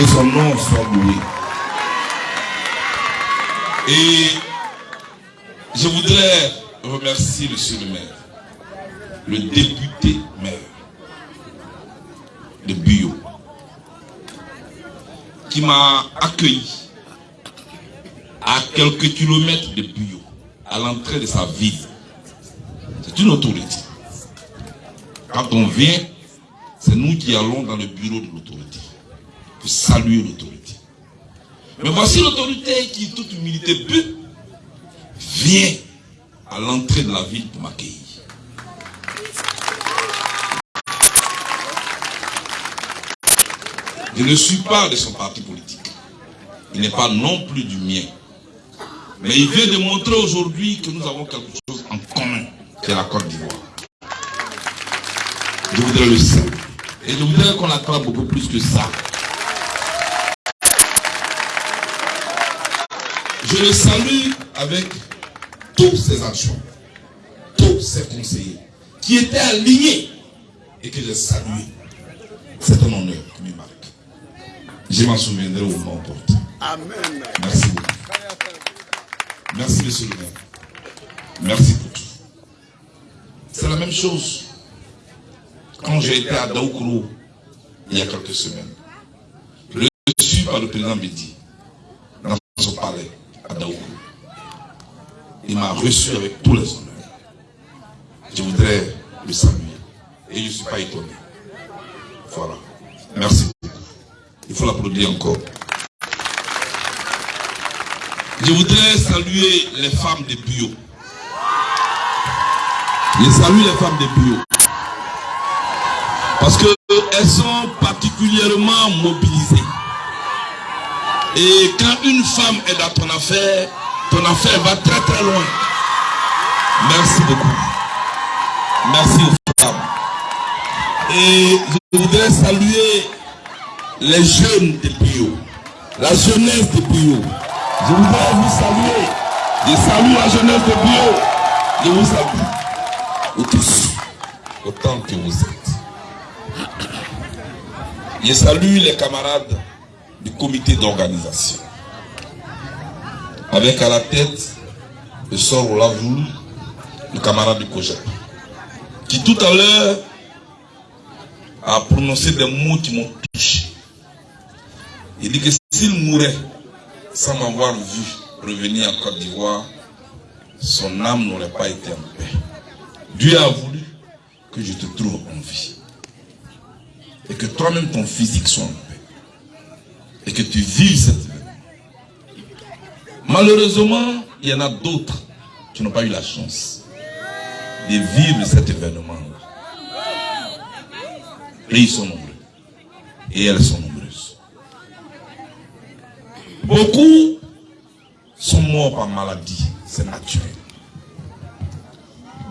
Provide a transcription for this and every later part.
Que son nom soit loué. Et je voudrais remercier Monsieur le maire, le député maire de Buyo, qui m'a accueilli à quelques kilomètres de Buyo, à l'entrée de sa ville. C'est une autorité. Quand on vient, c'est nous qui allons dans le bureau de l'autorité saluer l'autorité. Mais voici l'autorité qui, toute humilité, but, vient à l'entrée de la ville pour m'accueillir. Je ne suis pas de son parti politique. Il n'est pas non plus du mien. Mais il vient de montrer aujourd'hui que nous avons quelque chose en commun, c'est la Côte d'Ivoire. Je voudrais le saluer. Et je voudrais qu'on acclame beaucoup plus que ça. Je le salue avec toutes ses actions, tous ses conseillers qui étaient alignés et que j'ai salué. C'est un honneur qui me marque. Je m'en souviendrai au moment opportun. Amen. Merci beaucoup. Merci, monsieur le maire. Merci pour tout. C'est la même chose. Quand j'ai été à Daoukro il y a quelques semaines, reçu par le président Bidi dans son palais à Daoukro, il m'a reçu avec tous les honneurs. Je voudrais le saluer. Et je ne suis pas étonné. Voilà. Merci. Il faut l'applaudir encore. Je voudrais saluer les femmes de Bio. Je salue les femmes de Bio. Parce qu'elles sont particulièrement mobilisées. Et quand une femme est dans ton affaire, ton affaire va très très loin. Merci beaucoup. Merci aux femmes. Et je voudrais saluer les jeunes de Bio. La jeunesse de Bio. Je voudrais vous saluer. Je salue la jeunesse de Bio. Je vous salue. Vous tous. Autant que vous êtes. Je salue les camarades du comité d'organisation. Avec à la tête le sort Olavoul, le camarade du COGEP. Qui tout à l'heure a prononcé des mots qui m'ont touché. Il dit que s'il mourait sans m'avoir vu revenir en Côte d'Ivoire, son âme n'aurait pas été en paix. Dieu a voulu que je te trouve en vie. Et que toi-même ton physique soit en paix. Et que tu vives cette. Malheureusement, il y en a d'autres qui n'ont pas eu la chance de vivre cet événement-là. Et ils sont nombreux. Et elles sont nombreuses. Beaucoup sont morts par maladie, c'est naturel.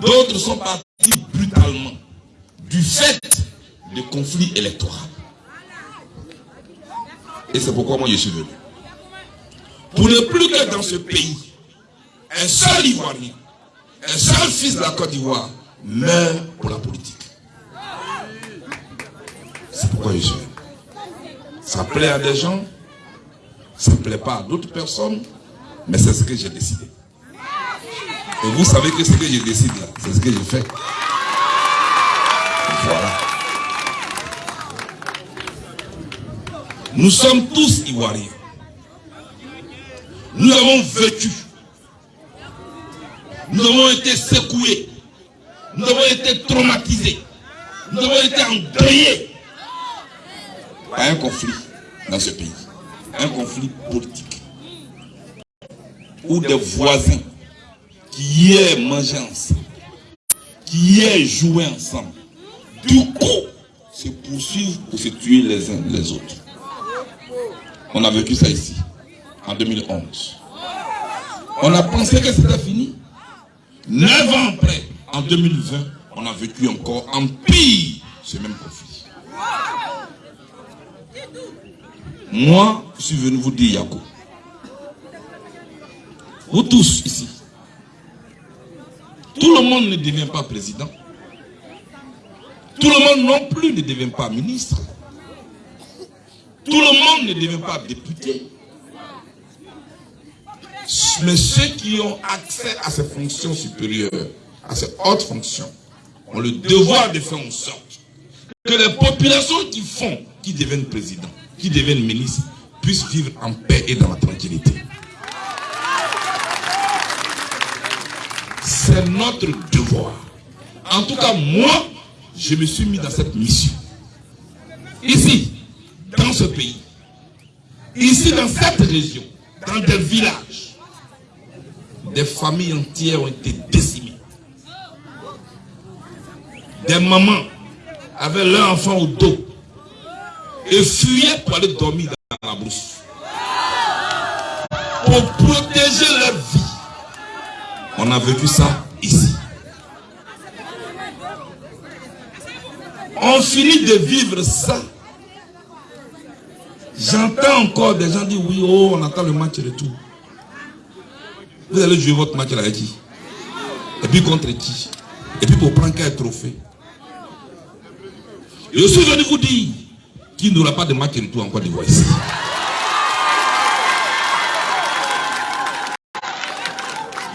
D'autres sont partis brutalement du fait de conflits électoraux. Et c'est pourquoi moi je suis venu. Pour ne plus que dans ce pays, un seul Ivoirien, un seul fils de la Côte d'Ivoire meurt pour la politique. C'est pourquoi je suis. Ça plaît à des gens, ça ne plaît pas à d'autres personnes, mais c'est ce que j'ai décidé. Et vous savez que ce que je décide là, c'est ce que je fais. Voilà. Nous sommes tous Ivoiriens. Nous avons vécu. Nous avons été secoués. Nous avons été traumatisés. Nous avons été endeuillés par un conflit dans ce pays. Un conflit politique. Où des voisins qui hier mangeaient ensemble, qui hier jouaient ensemble, du coup, se poursuivent pour se tuer les uns les autres. On a vécu ça ici, en 2011. On a pensé que c'était fini. Neuf ans après, en 2020, on a vécu encore en pire ce même conflit. Moi, je suis venu vous dire, Yako. Vous tous ici. Tout le monde ne devient pas président. Tout le monde non plus ne devient pas ministre. Tout le monde ne devient pas député. Mais ceux qui ont accès à ces fonctions supérieures, à ces hautes fonctions, ont le devoir de faire en sorte que les populations qui font, qui deviennent présidents, qui deviennent ministres, puissent vivre en paix et dans la tranquillité. C'est notre devoir. En tout cas, moi, je me suis mis dans cette mission. Ici, dans ce pays, ici dans cette région, dans des villages, des familles entières ont été décimées. Des mamans avaient leur enfant au dos et fuyaient pour aller dormir dans la brousse. Pour protéger leur vie. On a vécu ça ici. On finit de vivre ça. J'entends encore des gens dire oui, oh, on attend le match de tout. Vous allez jouer votre match avec qui Et puis contre qui Et puis pour prendre quel trophée Je suis venu vous dire qu'il n'y aura pas de match de tout en Côte d'Ivoire.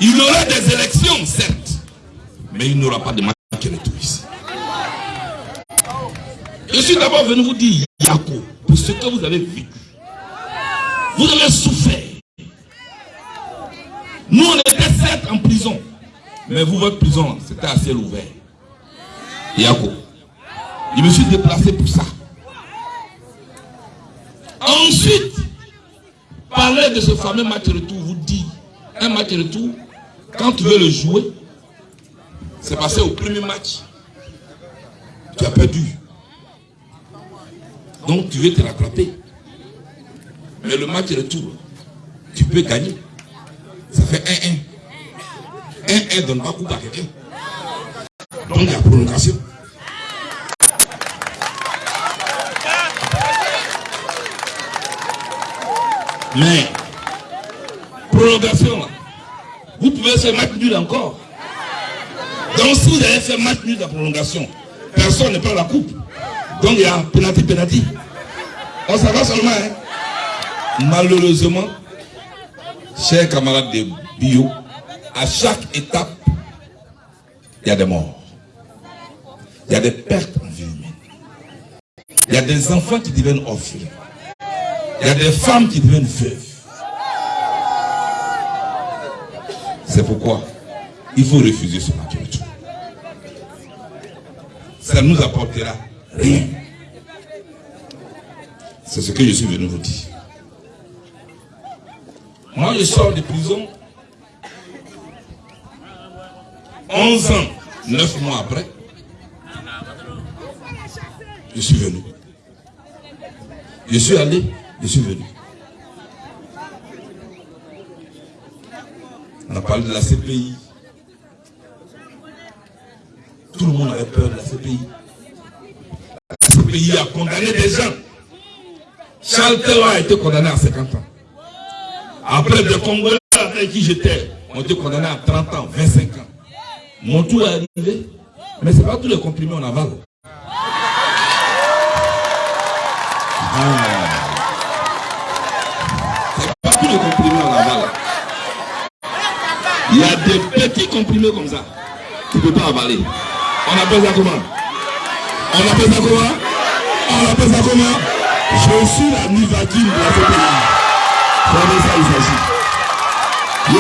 Il y aura des élections, certes, mais il n'y aura pas de match de tout ici. Je suis d'abord venu vous dire, Yako, pour ce que vous avez vécu. Vous avez souffert. Nous, on était certes en prison. Mais vous, votre prison, c'était à ciel ouvert. Yako. Je me suis déplacé pour ça. Ensuite, parler de ce fameux match retour, vous dit, un match retour, quand tu veux le jouer, c'est passé au premier match. Tu as perdu. Donc tu veux te rattraper. Mais le match retour, tu peux gagner. Ça fait 1-1. 1-1 donne pas coup à quelqu'un. Donc il y a prolongation. Mais, prolongation, vous pouvez faire match nul encore. Donc si vous avez fait match nul de prolongation, personne ne prend la coupe. Donc il y a penalty, penalty. On s'en va seulement. Hein? Malheureusement, chers camarades de bio, à chaque étape, il y a des morts. Il y a des pertes en vie humaine. Il y a des enfants qui deviennent orphelins. Il y a des femmes qui deviennent veuves. C'est pourquoi il faut refuser ce match Ça ne nous apportera rien. C'est ce que je suis venu vous dire. Moi, je sors de prison 11 ans, 9 mois après. Je suis venu. Je suis allé, je suis venu. On a parlé de la CPI. Tout le monde avait peur de la CPI. La CPI a condamné des gens. Charles Taylor a été condamné à 50 ans. Après, des Congolais avec qui j'étais ont été condamnés à 30 ans, 25 ans. Mon tour est arrivé, mais ce n'est pas tous les comprimés en aval. Ah. Ce n'est pas tous les comprimés en aval. Il y a des petits comprimés comme ça. Tu ne peux pas avaler. On appelle ça comment? On appelle ça comment? On appelle ça comment? Je suis la Nivakim de la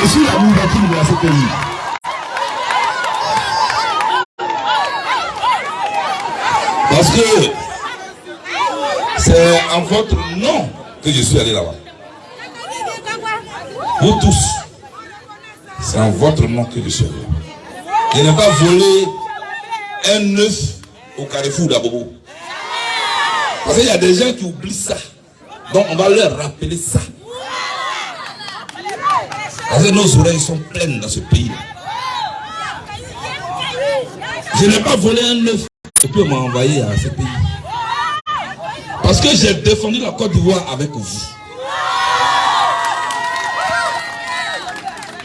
Je suis la Nivakim de la CPI. Parce que c'est en votre nom que je suis allé là-bas. Vous tous. C'est en votre nom que je suis allé là-bas. Je n'ai pas volé un œuf au carrefour d'Abobo. Parce qu'il y a des gens qui oublient ça. Donc on va leur rappeler ça. Parce que nos oreilles sont pleines dans ce pays. Je n'ai pas volé un œuf et puis on m'a envoyé à ce pays. Parce que j'ai défendu la Côte d'Ivoire avec vous.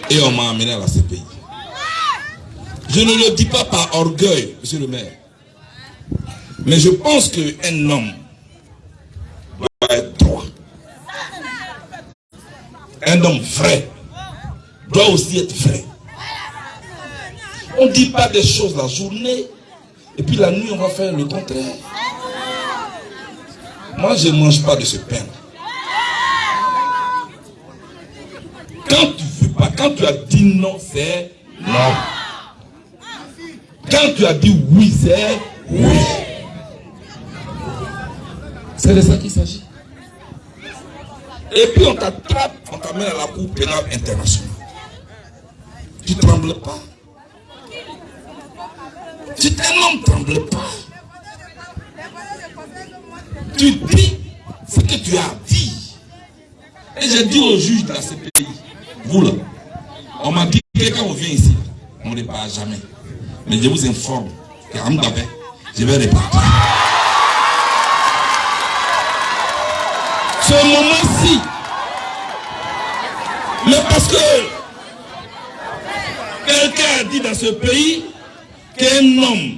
Et on m'a amené à la CPI. Je ne le dis pas par orgueil, monsieur le maire. Mais je pense qu'un homme doit être Un homme vrai doit aussi être vrai. On ne dit pas des choses la journée et puis la nuit on va faire le contraire. Moi je ne mange pas de ce pain. Quand tu veux pas, quand tu as dit non, c'est non. Quand tu as dit oui, c'est oui. C'est de ça qu'il s'agit. Et puis on t'attrape, on t'amène à la Cour pénale internationale. Tu ne trembles pas. Tu tellement trembles pas. Tu dis ce que tu as dit. Et j'ai dit au juge de la CPI, vous là, on m'a dit que quand on vient ici, on ne répare jamais. Mais je vous informe qu'à je vais répartir. Ce moment-ci, mais parce que a dit dans ce pays qu'un homme,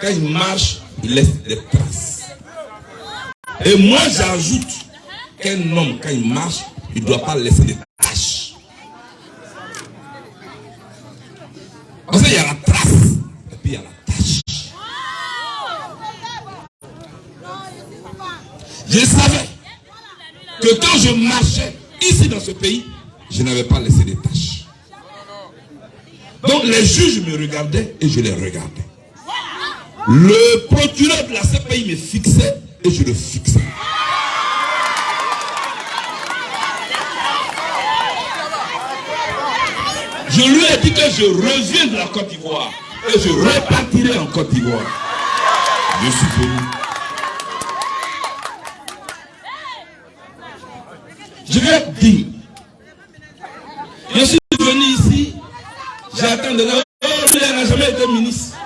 quand il marche, il laisse des traces. Et moi, j'ajoute qu'un homme, quand il marche, il ne doit pas laisser des taches. Parce qu'il y a la trace, et puis il y a la tâche. Je savais que quand je marchais ici dans ce pays, je n'avais pas laissé des tâches. Donc les juges me regardaient et je les regardais. Le procureur de la CPI me fixait et je le fixais. Je lui ai dit que je reviens de la Côte d'Ivoire et je repartirai en Côte d'Ivoire. Je suis venu. Je vais être digne. Je suis venu ici, j'ai attendu. Oh, lui, il n'a jamais été ministre.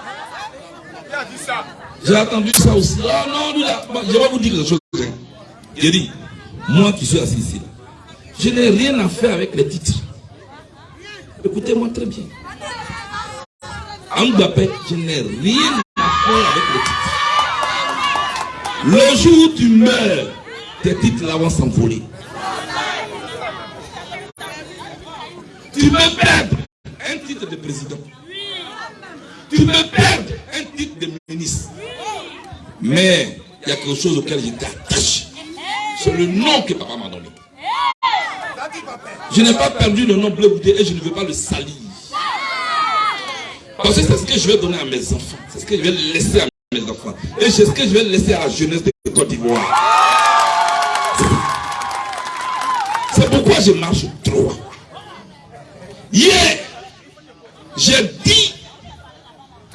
J'ai attendu ça aussi. Oh non, lui, là, je vais vous dire quelque chose. Hein. J'ai dit, moi qui suis assis ici, je n'ai rien à faire avec les titres. Écoutez-moi très bien. Je n'ai rien à faire avec les titres. Le jour où tu meurs, tes titres là vont s'envoler. Tu peux perdre un titre de président. Tu peux perdre un titre de ministre. Mais il y a quelque chose auquel j'étais attaché. C'est le nom que papa m'a donné. Je n'ai pas perdu le nom bleu et je ne veux pas le salir. Parce que c'est ce que je vais donner à mes enfants. C'est ce que je vais laisser à mes enfants. Et c'est ce que je vais laisser à la jeunesse de Côte d'Ivoire. C'est pourquoi je marche droit. Hier, j'ai dit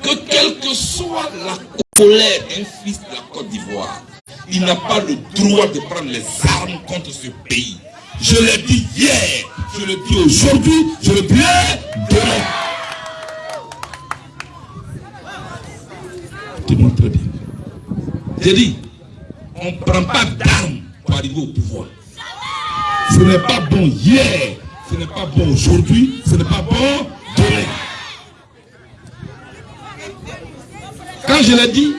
que quelle que soit la colère d'un fils de la Côte d'Ivoire, il n'a pas le droit de prendre les armes contre ce pays. Je l'ai dit hier, je le dis aujourd'hui, je le dirai demain. Écoutez-moi très bien. J'ai dit, on ne prend pas d'armes pour arriver au pouvoir. Ce n'est pas bon hier, ce n'est pas bon aujourd'hui, ce n'est pas bon demain. Je l'ai dit,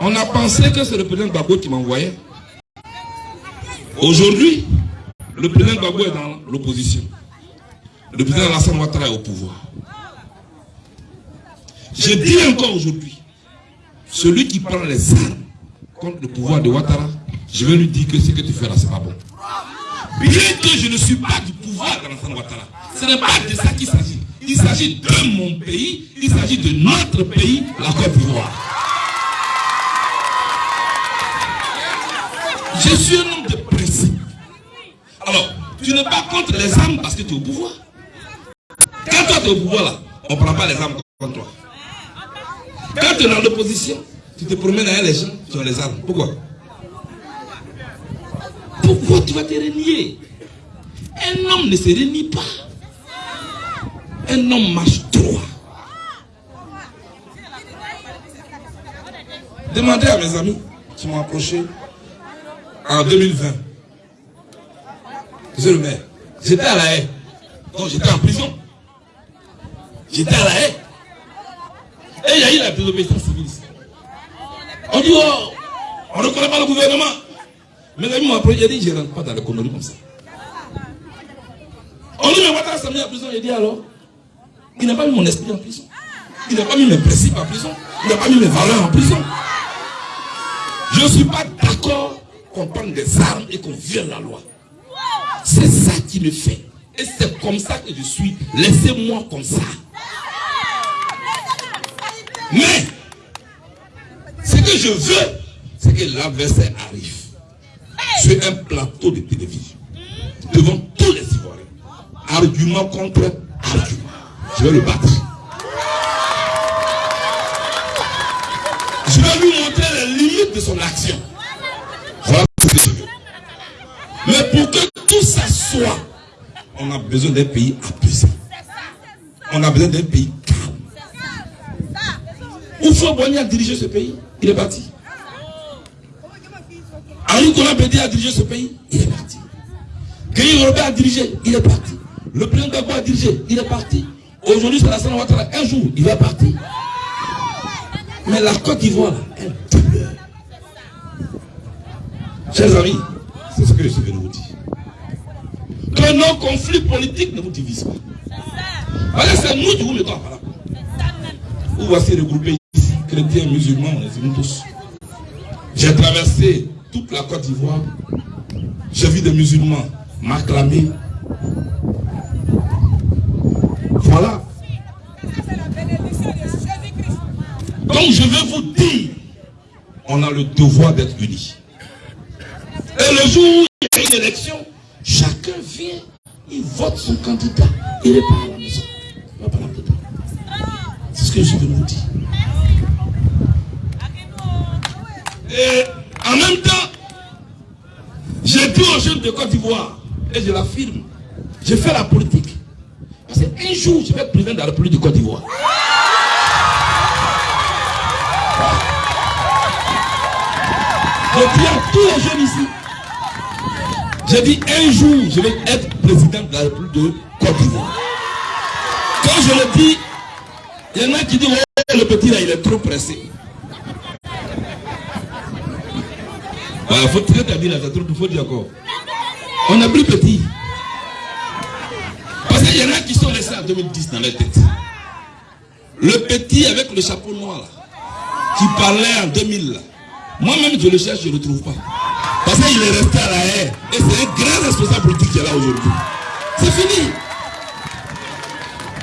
on a pensé que c'est le président Gbagbo qui m'envoyait. Aujourd'hui, le président Gbagbo est dans l'opposition. Le président Alassane Ouattara est au pouvoir. Je dis encore aujourd'hui, celui qui prend les armes contre le pouvoir de Ouattara, je vais lui dire que ce que tu fais là, c'est pas bon. Bien que je ne suis pas du pouvoir d'Alassane Ouattara, ce n'est pas de ça qu'il s'agit. Il s'agit de mon pays, il s'agit de notre pays, la Côte d'Ivoire. Je suis un homme de principe. Alors, tu n'es pas contre les armes parce que tu es au pouvoir. Quand toi tu es au pouvoir là, on ne prend pas les armes contre toi. Quand tu es dans l'opposition, tu te promènes avec les gens qui ont les armes. Pourquoi? Pourquoi tu vas te renier Un homme ne se renie pas. Un homme marche droit. Demandez à mes amis qui m'ont approché en 2020. Monsieur le maire, j'étais à la haie. Donc j'étais en prison. J'étais à la haie. Et il y a eu la désobéissance civile. On dit, oh, on ne connaît pas le gouvernement. Mes amis m'ont approché, j'ai dit, je ne rentre pas dans les conneries comme ça. On dit, mais Ouattara s'est mis en prison. Il dit alors, il n'a pas mis mon esprit en prison. Il n'a pas mis mes principes en prison. Il n'a pas mis mes valeurs en prison. Je ne suis pas d'accord qu'on prenne des armes et qu'on viole la loi. C'est ça qui me fait. Et c'est comme ça que je suis. Laissez-moi comme ça. Mais, ce que je veux, c'est que l'adversaire arrive sur un plateau de télévision, devant tous les Ivoiriens, argument contre argument. Je vais le battre. Je vais lui montrer les limites de son action. Voilà. Mais pour que tout ça soit, on a besoin d'un pays apaisé. On a besoin d'un pays calme. Oufo Boigny a dirigé ce pays, il est parti. Henri Bédé a dirigé ce pays, il est parti. Guy Robert a dirigé, il est parti. Le président Gbagbo a dirigé, il est parti. Aujourd'hui, c'est la salle Ouattara. Un jour, il va partir. Mais la Côte d'Ivoire, elle demeure. Chers amis, c'est ce que je suis venu vous dire. Que nos conflits politiques ne vous divisent pas. Que c'est nous qui vous mettons à. Vous voici regroupés ici, chrétiens, musulmans, on est tous. J'ai traversé toute la Côte d'Ivoire. J'ai vu des musulmans m'acclamer. Voilà. Donc je veux vous dire, on a le devoir d'être unis. Et le jour où il y a une élection, chacun vient, il vote son candidat. Il n'est pas à la maison. Il va pas C'est ce que je veux vous dire. Et en même temps, j'ai dit aux jeunes de Côte d'Ivoire, et je l'affirme, j'ai fait la politique. Parce qu'un jour, je vais être président de la République de Côte d'Ivoire. Je dis à tous les jeunes ici, j'ai dit un jour, je vais être président de la République de Côte d'Ivoire. Quand je le dis, il y en a qui disent, le petit là, il est trop pressé. Il faut dire il faut dire encore. On a plus petit. Parce qu'il y en a qui sont laissés en 2010 dans la tête. Le petit avec le chapeau noir là, qui parlait en 2000 là. Moi-même je le cherche, je ne le trouve pas. Parce qu'il est resté à la haie. Et c'est un grand responsable politique qui est là aujourd'hui. C'est fini.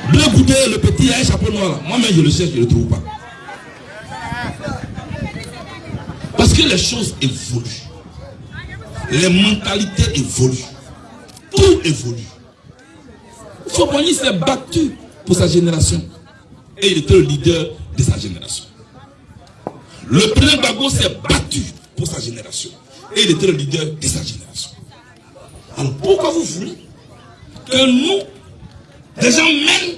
Bleu goûter, le petit a un chapeau noir. Moi-même je le cherche, je ne le trouve pas. Parce que les choses évoluent. Les mentalités évoluent. Tout évolue. Foboni s'est battu pour sa génération. Et il était le leader de sa génération. Le président Bago s'est battu pour sa génération. Et il était le leader de sa génération. Alors pourquoi vous voulez que nous, des gens mènent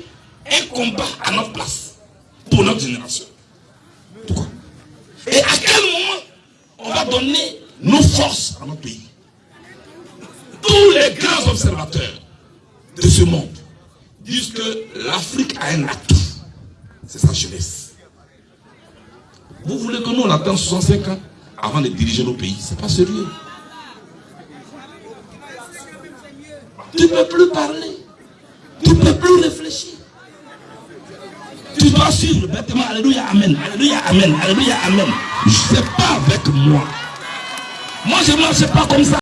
un combat à notre place pour notre génération? Pourquoi? Et à quel moment on va donner nos forces à notre pays? Tous les grands observateurs de ce monde disent que l'Afrique a un atout. C'est sa jeunesse. Vous voulez que nous on attend 65 ans avant de diriger nos pays C'est pas sérieux. Tu ne peux plus parler. Tu ne peux plus réfléchir. Tu dois suivre bêtement. Alléluia, Amen. Alléluia, Amen. Alléluia, Amen. Je ne sais pas avec moi. Moi, je ne marche pas comme ça.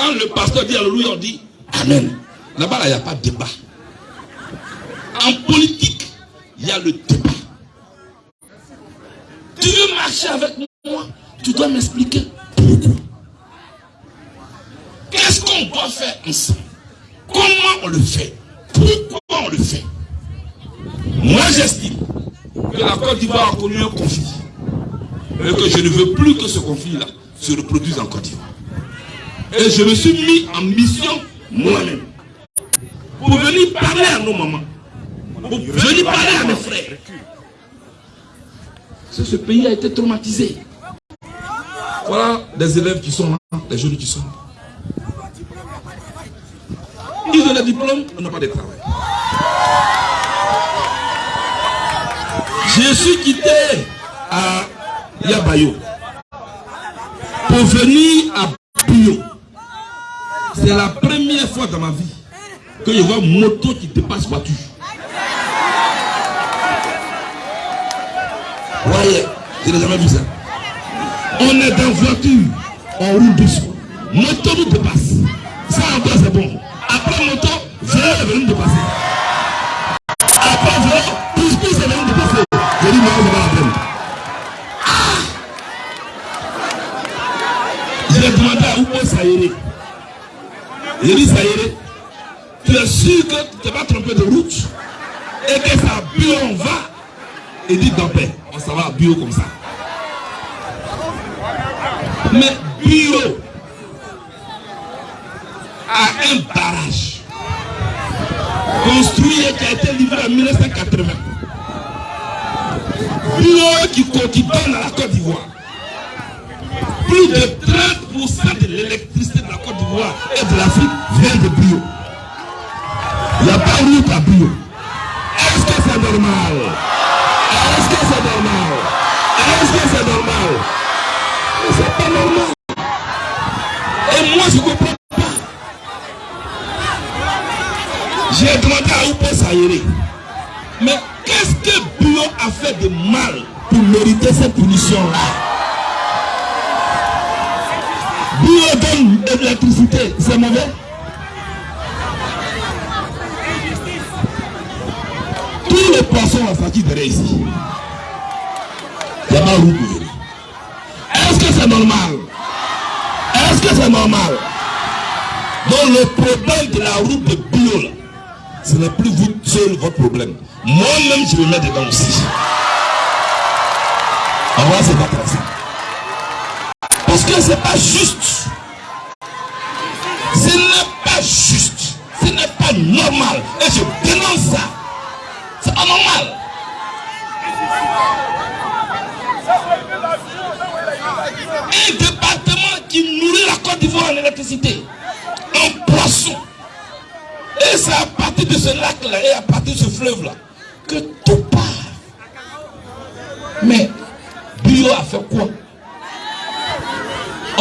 Quand le pasteur dit Alléluia, on dit Amen. Là-bas, il n'y a pas de débat. En politique, il y a le débat. Tu veux marcher avec moi Tu dois m'expliquer pourquoi. Qu'est-ce qu'on doit faire ensemble? Comment on le fait? Pourquoi on le fait? Moi, j'estime que la Côte d'Ivoire a connu un conflit. Et que je ne veux plus que ce conflit-là se reproduise en Côte d'Ivoire. Et je me suis mis en mission moi-même. Pour venir parler à nos mamans. Pour venir parler à mes frères. Ce pays a été traumatisé. Voilà des élèves qui sont là, des jeunes qui sont là. Ils ont des diplômes, on n'a pas de travail. Je suis quitté à Yabayo pour venir à Bio. C'est la première fois dans ma vie que je vois moto qui dépasse voiture. Ouais, je n'ai jamais vu ça. On est dans voiture, on roule doucement. Moto nous dépasse. Ça encore c'est bon. Après moto, vélo est venu dépasser. Après vélo, pousse pousse est venu dépasser. Je dis non, c'est pas la peine. J'ai demandé à. J'ai dit Sayere, tu es sûr que tu ne t'es pas trompé de route et que ça bio on va? Et dit dans paix, on s'en va à bio comme ça. Mais bio a un barrage construit et qui a été livré en 1980. Bio qui, qui donne à la Côte d'Ivoire plus de 30% de l'électricité de la Côte d'Ivoire et de l'Afrique vient de bio. Il n'y a pas route à bio. Est-ce que c'est normal? Est-ce que c'est normal? Est-ce que c'est normal? Mais c'est pas normal. Et moi, je ne comprends pas. J'ai demandé à Oupo Sayere, mais qu'est-ce que bio a fait de mal pour mériter cette punition-là? Bio donne de c'est mauvais Tous les poissons ont sorti derrière ici. Pas. Est-ce que c'est normal? Est-ce que c'est normal? Donc le problème de la route de bio, là, ce n'est plus vous seul votre problème. Moi-même, je me mets dedans aussi. On va se battre. Parce que ce n'est pas juste. Ce n'est pas juste. Ce n'est pas normal. Et je dénonce ça. C'est pas normal. Un département qui nourrit la Côte d'Ivoire en électricité, en poisson. Et c'est à partir de ce lac-là et à partir de ce fleuve-là que tout part. Mais Bio a fait quoi?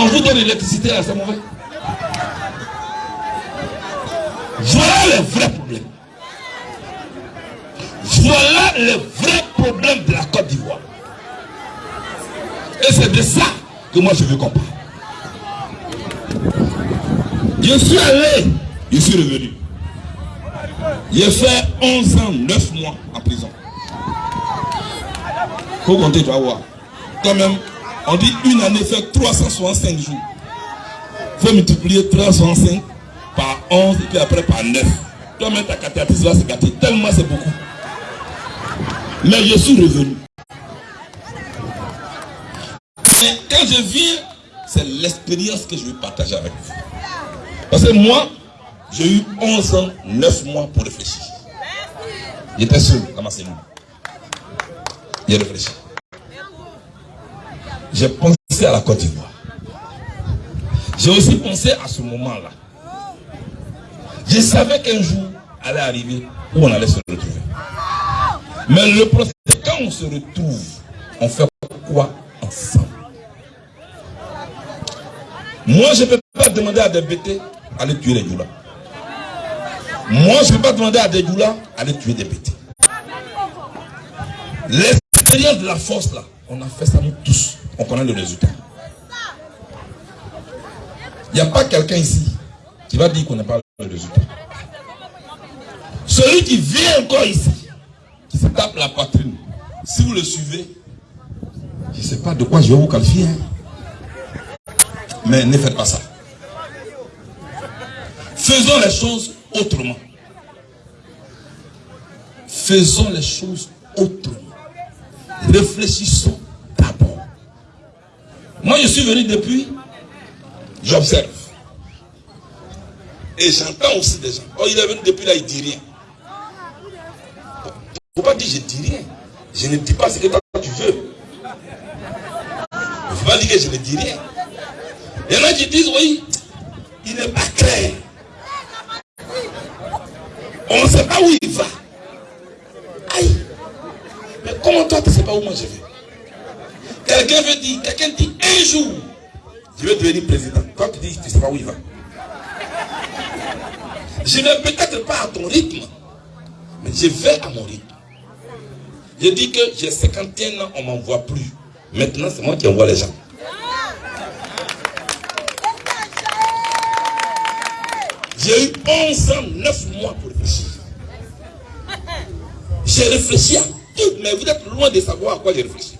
On vous donne l'électricité là, c'est mauvais. Voilà le vrai problème. Voilà le vrai problème de la Côte d'Ivoire. Et c'est de ça que moi je veux qu'on parle. Je suis allé, je suis revenu. J'ai fait 11 ans, 9 mois en prison. Faut compter, tu vas voir. Quand même, on dit une année fait 365 jours. Il faut multiplier 365 par 11 et puis après par 9. Toi-même, ta cathéatrice va se gâter. Tellement c'est beaucoup. Mais je suis revenu. Mais quand je viens, c'est l'expérience que je vais partager avec vous. Parce que moi, j'ai eu 11 ans, 9 mois pour réfléchir. J'étais seul dans ma cellule. J'ai réfléchi. J'ai pensé à la Côte d'Ivoire. J'ai aussi pensé à ce moment-là. Je savais qu'un jour allait arriver où on allait se retrouver. Mais le procès, quand on se retrouve, on fait quoi ensemble? Moi, je ne peux pas demander à des bêtés d'aller tuer les doulas. Moi, je ne peux pas demander à des doulas d'aller tuer des bêtés. L'expérience de la force, là, on a fait ça nous tous. On connaît le résultat. Il n'y a pas quelqu'un ici qui va dire qu'on n'a pas le résultat. Celui qui vient encore ici, qui se tape la poitrine, si vous le suivez, je ne sais pas de quoi je vais vous qualifier. hein. Mais ne faites pas ça. Faisons les choses autrement. Faisons les choses autrement. Réfléchissons d'abord. Moi, je suis venu depuis, j'observe. Et j'entends aussi des gens. Oh, il est venu depuis là, il dit rien. Il ne faut pas dire je dis rien. Je ne dis pas ce que toi tu veux. Il ne faut pas dire que je ne dis rien. Il y en a qui disent, oui, il n'est pas clair. On ne sait pas où il va. Aïe. Mais comment toi, tu ne sais pas où moi je vais? Quelqu'un veut dire, quelqu'un dit un jour, je vais devenir président. Toi, tu dis, tu ne sais pas où il va. Je ne vais peut-être pas à ton rythme, mais je vais à mon rythme. Je dis que j'ai 51 ans, on ne m'envoie plus. Maintenant, c'est moi qui envoie les gens. J'ai eu 11 ans, 9 mois pour réfléchir. J'ai réfléchi à tout, mais vous êtes loin de savoir à quoi j'ai réfléchi.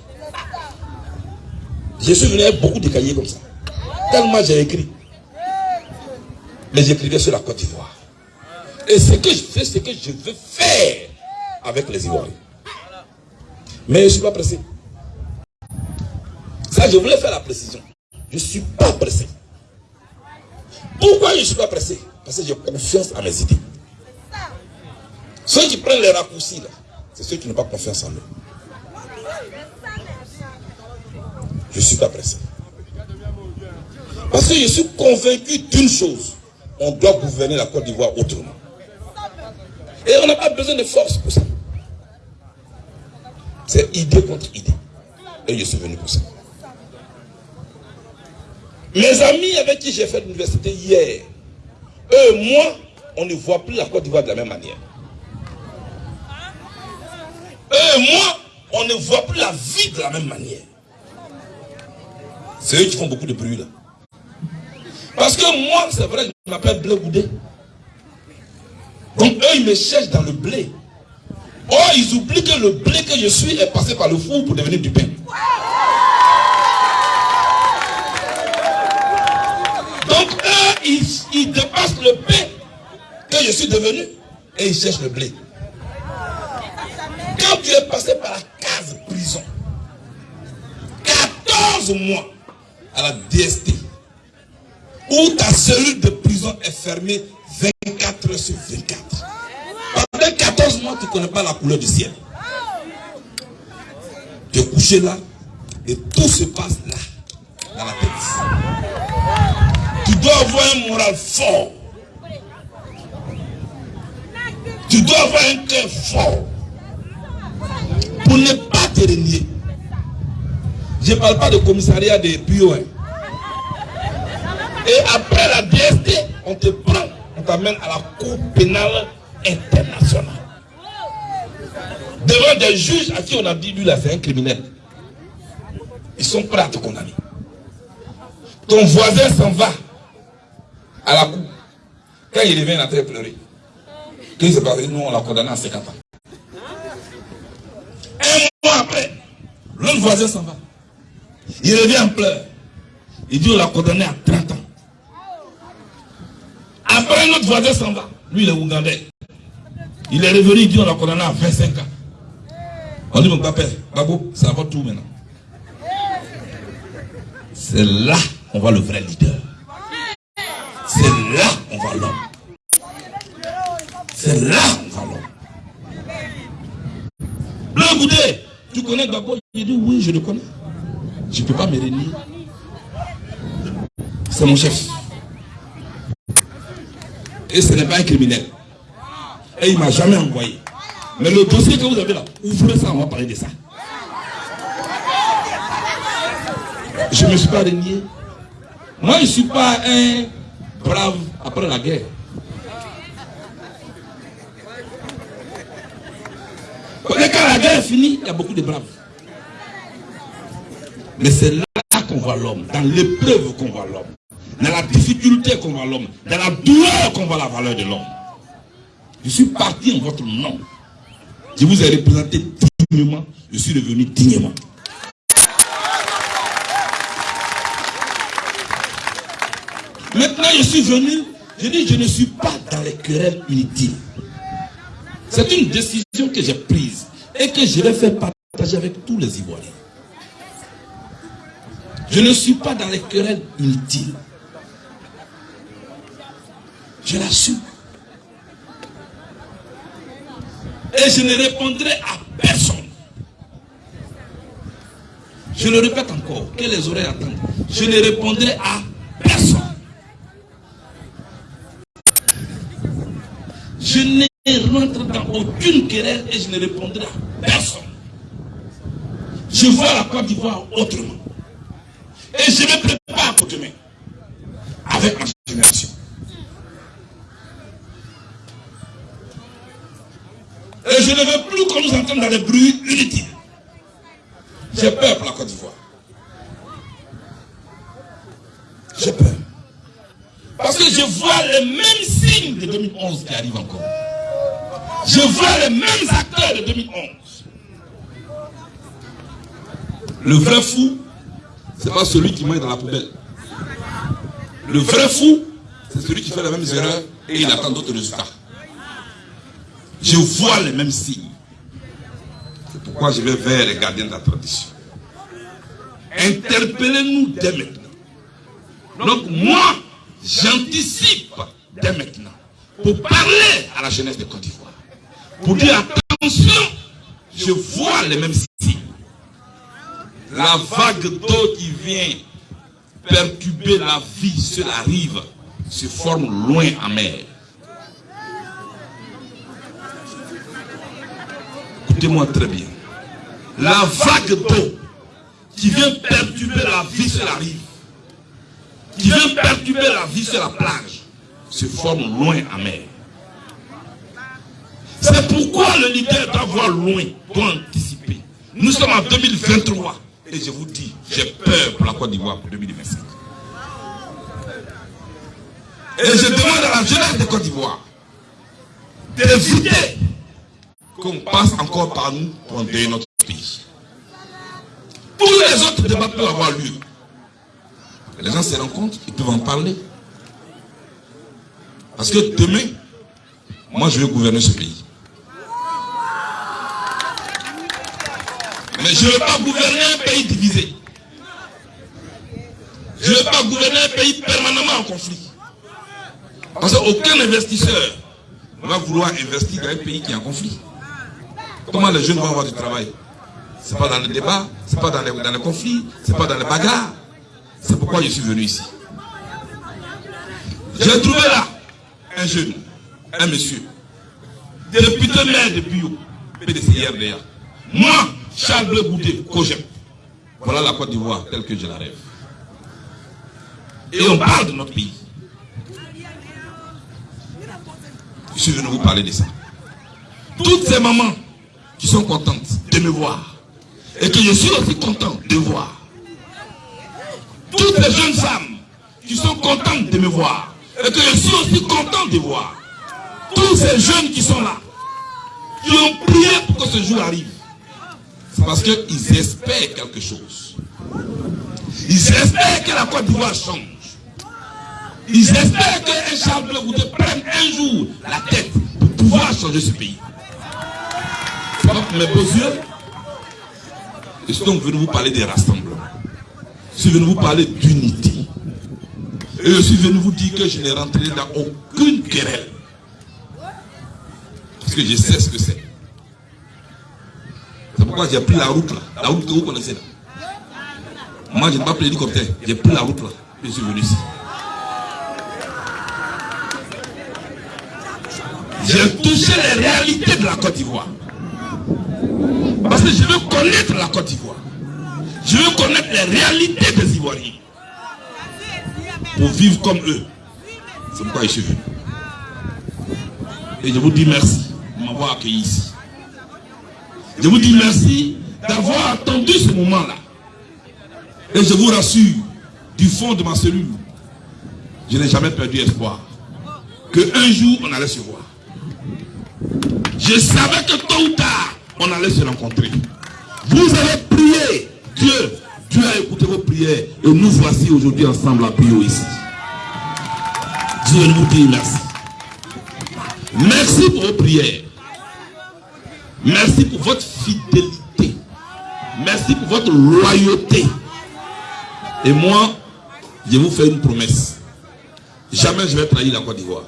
Je suis venu avec beaucoup de cahiers comme ça. Tellement j'ai écrit. Mais j'écrivais sur la Côte d'Ivoire. Et ce que je fais, c'est que je veux faire avec les Ivoiriens. Mais je ne suis pas pressé. Ça, je voulais faire la précision. Je ne suis pas pressé. Pourquoi je ne suis pas pressé? Parce que j'ai confiance à mes idées. Ceux qui prennent les raccourcis, c'est ceux qui n'ont pas confiance en eux. Je suis pas pressé. Parce que je suis convaincu d'une chose. On doit gouverner la Côte d'Ivoire autrement. Et on n'a pas besoin de force pour ça. C'est idée contre idée. Et je suis venu pour ça. Mes amis avec qui j'ai fait l'université hier, eux, moi, on ne voit plus la Côte d'Ivoire de la même manière. Eux, moi, on ne voit plus la vie de la même manière. C'est eux qui font beaucoup de bruit là. Parce que moi, c'est vrai, je m'appelle Blé Goudé. Donc eux, ils me cherchent dans le blé. Oh, ils oublient que le blé que je suis est passé par le four pour devenir du pain. Donc eux, ils, ils dépassent le pain que je suis devenu et ils cherchent le blé. Quand tu es passé par la case prison, 14 mois à la DST, où ta cellule de prison est fermée 24 heures sur 24. Pendant 14 mois, tu ne connais pas la couleur du ciel. Tu es couché là et tout se passe là, dans la tête. Tu dois avoir un moral fort. Tu dois avoir un cœur fort pour ne pas te renier. Je ne parle pas de commissariat de Pio. Hein. Et après la DST, on te prend, on t'amène à la Cour pénale internationale. Devant des juges à qui on a dit, lui là, c'est un criminel. Ils sont prêts à te condamner. Ton voisin s'en va à la cour. Quand il revient, il a très pleuré. Qu'est-ce qui s'est passé Nous, on l'a condamné à 50 ans. Un mois après, l'autre voisin s'en va. Il revient en pleurs. Il dit on l'a condamné à 30 ans. Après, un autre voisin s'en va. Lui, il est Ougandais. Il est revenu, il dit on l'a condamné à 25 ans. On dit mon papa, Babo, ça va tout maintenant. C'est là qu'on voit le vrai leader. C'est là qu'on voit l'homme. C'est là qu'on voit l'homme. Blanc Goudé, tu connais Babo Il dit oui, je le connais. Je ne peux pas me renier. C'est mon chef. Et ce n'est pas un criminel. Et il ne m'a jamais envoyé. Mais le dossier que vous avez là, ouvrez ça, on va parler de ça. Je ne me suis pas renié. Moi, je ne suis pas un brave après la guerre. Quand la guerre est finie, il y a beaucoup de braves. Mais c'est là qu'on voit l'homme, dans l'épreuve qu'on voit l'homme, dans la difficulté qu'on voit l'homme, dans la douleur qu'on voit la valeur de l'homme. Je suis parti en votre nom. Je vous ai représenté dignement, je suis revenu dignement. Maintenant, je suis venu, je dis, je ne suis pas dans les querelles inutiles. C'est une décision que j'ai prise et que je vais faire partager avec tous les Ivoiriens. Je ne suis pas dans les querelles inutiles. Je l'assume. Et je ne répondrai à personne. Je le répète encore, que les oreilles attendent. Je ne répondrai à personne. Je ne rentre dans aucune querelle et je ne répondrai à personne. Je vois la Côte d'Ivoire autrement. Et je me prépare pour demain. Avec ma génération. Et je ne veux plus qu'on nous entende dans les bruits inutiles. J'ai peur pour la Côte d'Ivoire. J'ai peur. Parce que je vois les mêmes signes de 2011 qui arrivent encore. Je vois les mêmes acteurs de 2011. Le vrai fou, c'est pas celui qui mange dans la poubelle. Le vrai fou, c'est celui qui fait les mêmes erreurs et il attend d'autres résultats. Je vois les mêmes signes. C'est pourquoi je vais vers les gardiens de la tradition. Interpellez-nous dès maintenant. Donc moi, j'anticipe dès maintenant pour parler à la jeunesse de Côte d'Ivoire. Pour dire attention, je vois les mêmes signes. La vague d'eau qui vient perturber la vie sur la rive se forme loin en mer. Écoutez-moi très bien. La vague d'eau qui vient perturber la vie sur la rive, qui vient perturber la vie sur la plage, se forme loin en mer. C'est pourquoi le leader doit voir loin, doit anticiper. Nous sommes en 2023 et je vous dis, j'ai peur pour la Côte d'Ivoire pour 2025. Et je demande à la jeunesse de Côte d'Ivoire d'éviter qu'on passe encore par nous pour endeuiller notre pays. Tous les autres débats peuvent avoir lieu. Les gens se rencontrent, ils peuvent en parler. Parce que demain, moi je vais gouverner ce pays. Mais je ne veux pas gouverner un pays divisé. Je ne veux pas gouverner un pays permanemment en conflit. Parce qu'aucun investisseur ne va vouloir investir dans un pays qui est en conflit. Comment les jeunes vont avoir du travail? Ce n'est pas dans le débat, ce n'est pas dans les, dans conflits, ce n'est pas dans les bagarres. C'est pourquoi je suis venu ici. J'ai trouvé là un jeune, un monsieur, député maire de Bio, PDC RDA. Moi, Charles Bleu Boudet, Cogep. Voilà la Côte d'Ivoire telle que je la rêve. Et on parle de notre pays. Je suis venu vous parler de ça. Toutes ces mamans qui sont contentes de me voir et que je suis aussi content de voir. Toutes les jeunes femmes qui sont contentes de me voir et que je suis aussi content de voir. Tous ces jeunes qui sont là, qui ont prié pour que ce jour arrive. Parce qu'ils espèrent quelque chose. Ils espèrent que la Côte d'Ivoire change. Ils espèrent qu'un Charles Bleu prenne un jour la tête pour pouvoir changer ce pays. Pour mes beaux yeux. Je suis donc venu vous parler des rassemblements. Je suis venu vous parler d'unité. Et je suis venu vous dire que je n'ai rentré dans aucune querelle. Parce que je sais ce que c'est. Pourquoi j'ai pris la route là. La route que vous connaissez là. Moi, je n'ai pas pris l'hélicoptère. J'ai pris la route là. Je suis venu ici. J'ai touché les réalités de la Côte d'Ivoire. Parce que je veux connaître la Côte d'Ivoire. Je veux connaître les réalités des Ivoiriens. Pour vivre comme eux. C'est pourquoi je suis venu. Et je vous dis merci de m'avoir accueilli ici. Je vous dis merci d'avoir attendu ce moment-là. Et je vous rassure, du fond de ma cellule, je n'ai jamais perdu espoir qu'un jour on allait se voir. Je savais que tôt ou tard, on allait se rencontrer. Vous avez prié, Dieu, Dieu a écouté vos prières et nous voici aujourd'hui ensemble à prier ici. Dieu nous dit merci. Merci pour vos prières. Merci pour votre Merci pour votre loyauté. Et moi, je vous fais une promesse. Jamais je vais trahir la Côte d'Ivoire.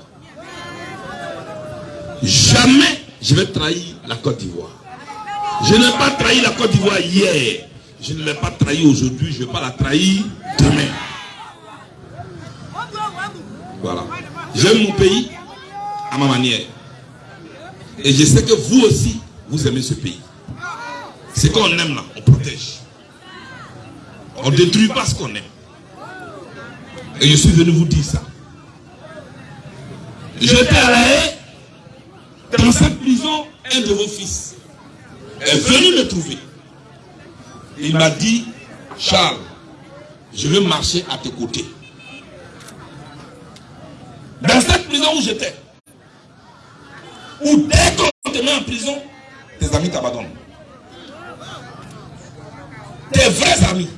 Jamais je vais trahir la Côte d'Ivoire. Je n'ai pas trahi la Côte d'Ivoire hier. Je ne l'ai pas trahi aujourd'hui. Je ne vais pas la trahir demain. Voilà. J'aime mon pays à ma manière. Et je sais que vous aussi, vous aimez ce pays. Ce qu'on aime là, on protège. On ne détruit pas ce qu'on aime. Et je suis venu vous dire ça. J'étais à la haie, dans cette prison, un de vos fils est venu me trouver. Il m'a dit, Charles, je veux marcher à tes côtés. Dans cette prison où j'étais, où dès qu'on te met en prison, tes amis t'abandonnent. Tes vrais amis,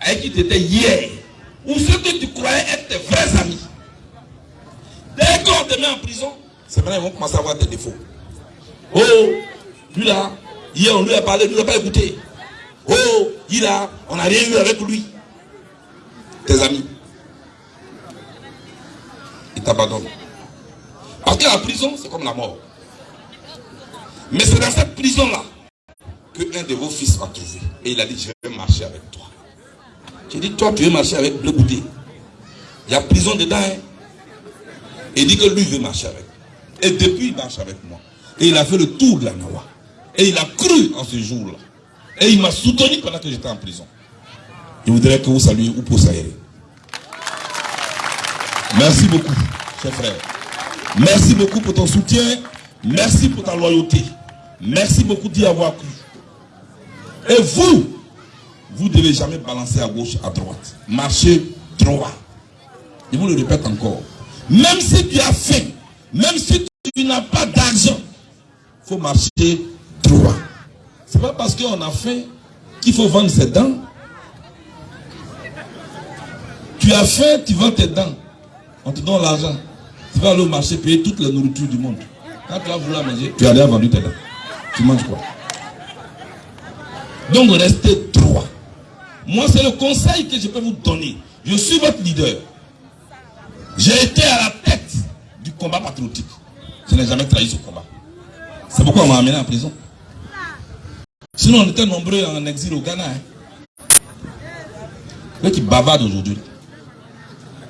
avec qui tu étais hier, ou ceux que tu croyais être tes vrais amis, dès qu'on te met en prison, c'est maintenant qu'ils vont commencer à avoir des défauts. Oh, lui là, hier on lui a parlé, lui n'a pas écouté. Oh, il a, on n'a rien eu avec lui. Tes amis. Ils t'abandonnent. Parce que la prison, c'est comme la mort. Mais c'est dans cette prison-là que un de vos fils m'a trouvé. Et il a dit, je vais marcher avec toi. J'ai dit, toi, tu veux marcher avec Bleu Boudé. Il y a prison dedans. Hein? Il dit que lui veut marcher avec. Et depuis, il marche avec moi. Et il a fait le tour de la Nawa. Et il a cru en ce jour-là. Et il m'a soutenu pendant que j'étais en prison. Je voudrais que vous saluiez Oupo Saïri. Merci beaucoup, cher frère. Merci beaucoup pour ton soutien. Merci pour ta loyauté. Merci beaucoup d'y avoir cru. Et vous, vous ne devez jamais balancer à gauche, à droite. Marchez droit. Je vous le répète encore. Même si tu as faim, même si tu n'as pas d'argent, il faut marcher droit. Ce n'est pas parce qu'on a faim qu'il faut vendre ses dents. Tu as faim, tu vends tes dents. On te donne l'argent. Tu vas aller au marché payer toute la nourriture du monde. Quand tu vas vouloir manger, tu as déjà vendu tes dents. Tu manges quoi? Donc restez droit. Moi, c'est le conseil que je peux vous donner. Je suis votre leader. J'ai été à la tête du combat patriotique. Je n'ai jamais trahi ce combat. C'est pourquoi on m'a amené en prison. Sinon, on était nombreux en exil au Ghana. Hein. qui bavardent aujourd'hui.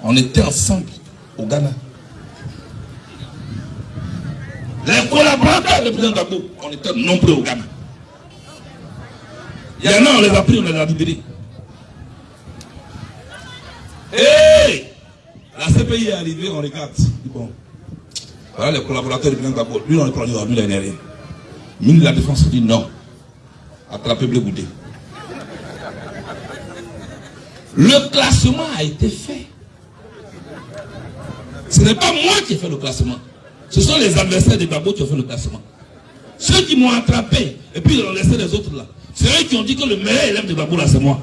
On était ensemble au Ghana. Les collaborateurs du président Gbagbo, on était nombreux au Ghana. Il y en a, on les a pris, on les a libérés. Hé La CPI est arrivée, on regarde. Bon. Voilà les collaborateurs du président Gbagbo. Lui, on est pris, lui, il rien. Ministre de la Défense dit non. Attrapez Blé Boudé. Le classement a été fait. Ce n'est pas moi qui ai fait le classement. Ce sont les adversaires de Gbagbo qui ont fait le classement. Ceux qui m'ont attrapé, et puis ils ont laissé les autres là. C'est eux qui ont dit que le meilleur élève de Gbagbo là, c'est moi.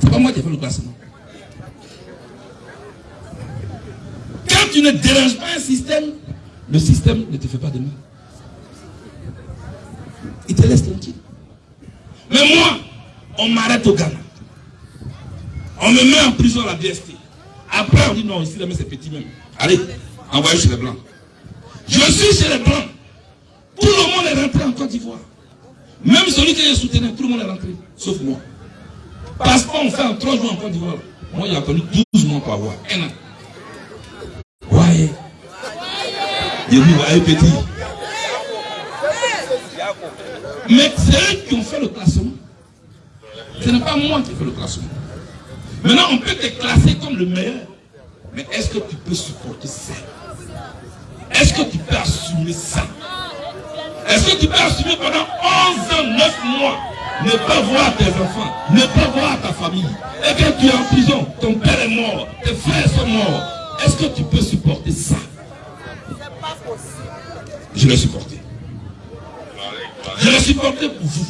C'est pas moi qui ai fait le classement. Quand tu ne déranges pas un système, le système ne te fait pas de mal. Il te laisse tranquille. Mais moi, on m'arrête au Ghana. On me met en prison à la BST. Après, on dit non, ici, mais c'est petit même. Allez, envoyez chez les Blancs. Je suis chez les Blancs. Tout le monde est rentré en Côte d'Ivoire. Même celui qui est soutenu, tout le monde est rentré, sauf moi. Parce qu'on fait en trois jours en Côte d'Ivoire. Moi, il a connu 12 mois pour avoir. Un an. Ouais. Il petit. Mais c'est eux qui ont fait le classement. Ce n'est pas moi qui ai fait le classement. Maintenant, on peut te classer comme le meilleur. Mais est-ce que tu peux supporter ça? Est-ce que tu peux assumer ça? Est-ce que tu peux assumer pendant 11 ans, 9 mois, ne pas voir tes enfants, ne pas voir ta famille Et quand tu es en prison, ton père est mort, tes frères sont morts. Est-ce que tu peux supporter ça? Je l'ai supporté. Je l'ai supporté pour vous.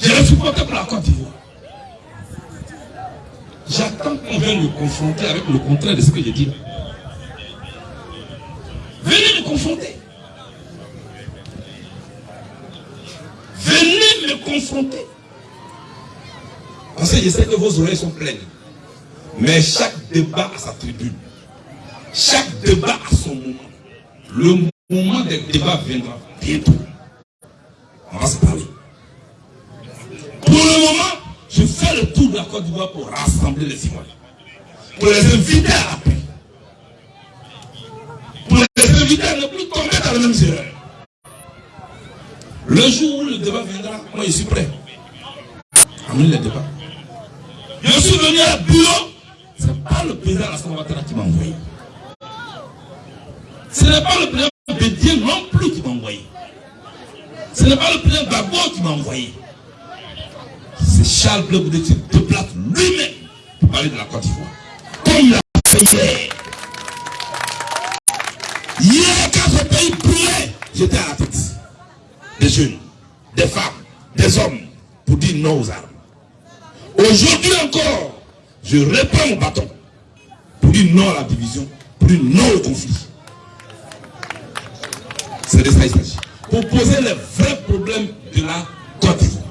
Je l'ai supporté pour la Côte d'Ivoire. J'attends qu'on vienne me confronter avec le contraire de ce que j'ai dit. Venez me confronter. Venez me confronter. Parce que je sais que vos oreilles sont pleines. Mais chaque débat a sa tribune. Chaque débat a son moment. Le moment des débats viendra bientôt. On va se parler. Pour le moment, je fais le tour de la Côte d'Ivoire pour rassembler les Ivoiriens. Pour les inviter à la paix. Pour les inviter à ne plus tomber dans les mêmes erreurs. Le jour où le débat viendra, moi je suis prêt. Amenez le débat. Je suis venu à bureau. Ce n'est pas le président Alassane Ouattara qui m'a envoyé. Ce n'est pas le président Bédier non plus qui m'a envoyé. Ce n'est pas le président Gbagbo qui m'a envoyé. C'est Charles Bleu qui se déplace lui-même pour parler de la Côte d'Ivoire. Comme il a fait hier. Hier, quand ce pays brûlait, j'étais à la tête. Des jeunes, des femmes, des hommes, pour dire non aux armes. Aujourd'hui encore, je reprends mon bâton pour dire non à la division, pour dire non au conflit. C'est de ça qu'il s'agit. Pour poser les vrais problèmes de la Côte d'Ivoire.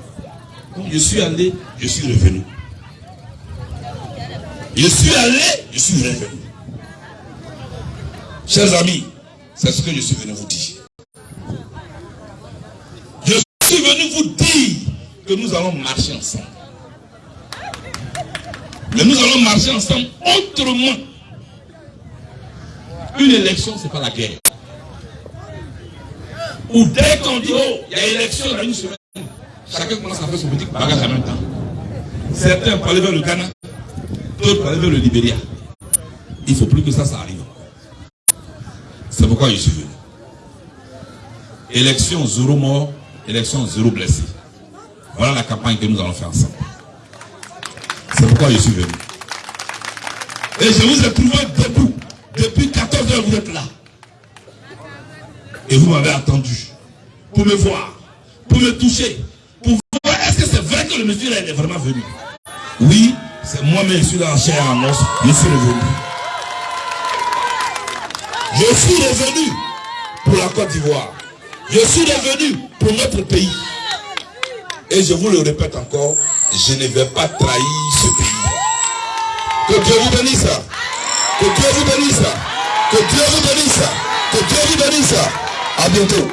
Je suis allé, je suis revenu. Je suis allé, je suis revenu. Chers amis, c'est ce que je suis venu vous dire. Je vous dire que nous allons marcher ensemble. Mais nous allons marcher ensemble autrement. Une élection, ce n'est pas la guerre. Ou dès qu'on dit, oh, il y a élection dans une semaine, chacun commence à faire son petit bagage en même temps. Certains pour aller vers le Ghana, d'autres aller vers le Libéria. Il ne faut plus que ça, ça arrive. C'est pourquoi je suis venu. Élection zéro mort, élection zéro blessé. Voilà la campagne que nous allons faire ensemble. C'est pourquoi je suis venu. Et je vous ai trouvé debout. Depuis 14 heures, vous êtes là. Et vous m'avez attendu pour me voir, pour me toucher, pour voir est-ce que c'est vrai que le monsieur est vraiment venu. Oui, c'est moi-même, je suis là en chair en os, je suis revenu. Je suis revenu pour la Côte d'Ivoire. Je suis revenu pour notre pays. Et je vous le répète encore, je ne vais pas trahir ce pays. Que Dieu vous bénisse. Que Dieu vous bénisse. Que Dieu vous bénisse. Que Dieu vous bénisse. À bientôt.